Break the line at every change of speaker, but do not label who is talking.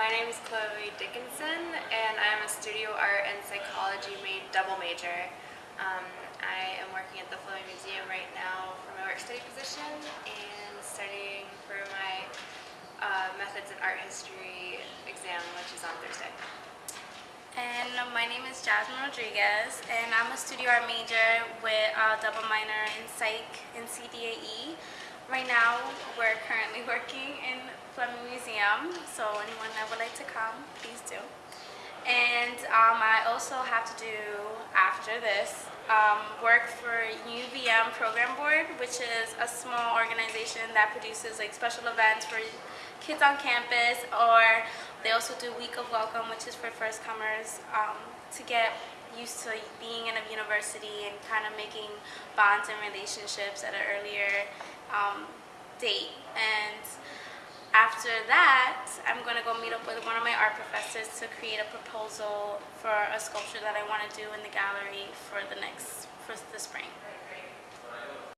My name is Chloe Dickinson, and I'm a studio art and psychology made double major. Um, I am working at the Fleming Museum right now for my work study position and studying for my uh, methods in art history exam, which is on Thursday.
My name is Jasmine Rodriguez, and I'm a studio art major with a double minor in psych and CDAE. Right now, we're currently working in Fleming Museum, so anyone that would like to come, please do. And um, I also have to do, after this, um, work for UVM Program Board, which is a small organization that produces like special events for kids on campus, or they also do Week of Welcome, which is for first comers, um, to get used to being in a university and kind of making bonds and relationships at an earlier um, date. And after that, I'm going to go meet up with one of my art professors to create a proposal for a sculpture that I want to do in the gallery for the next, for the spring.